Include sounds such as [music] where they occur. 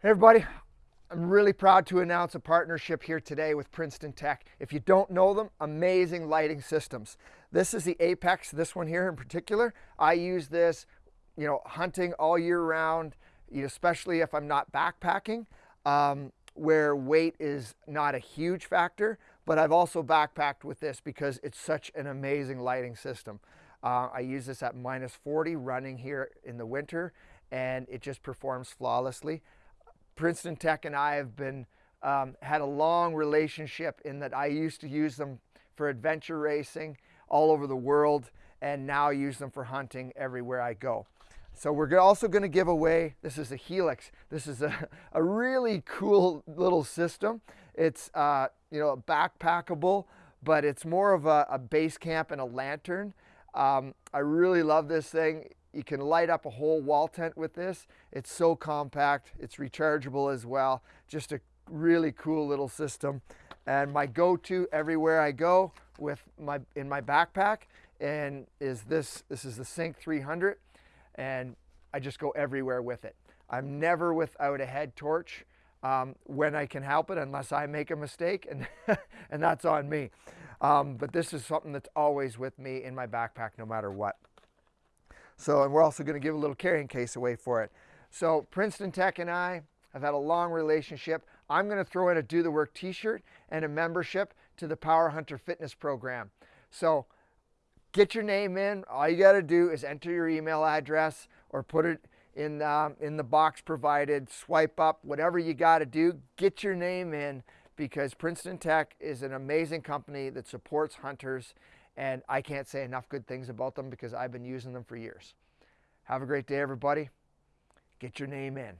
Hey everybody, I'm really proud to announce a partnership here today with Princeton Tec. If you don't know them, amazing lighting systems. This is the Apex, this one here in particular. I use this, you know, hunting all year round, especially if I'm not backpacking, um, where weight is not a huge factor, but I've also backpacked with this because it's such an amazing lighting system. Uh, I use this at minus 40 running here in the winter and it just performs flawlessly. Princeton Tec and I have been um, had a long relationship in that I used to use them for adventure racing all over the world and now use them for hunting everywhere I go. So we're also going to give away, this is a Helix. This is a, [laughs] a really cool little system. It's, uh, you know, backpackable, but it's more of a, a base camp and a lantern. Um, I really love this thing. You can light up a whole wall tent with this. It's so compact. It's rechargeable as well. Just a really cool little system. And my go-to everywhere I go with my in my backpack and is this. This is the Sync 300 and I just go everywhere with it. I'm never without a head torch um, when I can help it unless I make a mistake and, [laughs] and that's on me. Um, but this is something that's always with me in my backpack no matter what. So, and we're also going to give a little carrying case away for it. So Princeton Tec and I have had a long relationship. I'm going to throw in a Do the Work t-shirt and a membership to the Power Hunter Fitness Program. So get your name in. All you got to do is enter your email address or put it in, um, in the box provided, swipe up, whatever you got to do, get your name in because Princeton Tec is an amazing company that supports hunters and I can't say enough good things about them because I've been using them for years. Have a great day, everybody. Get your name in.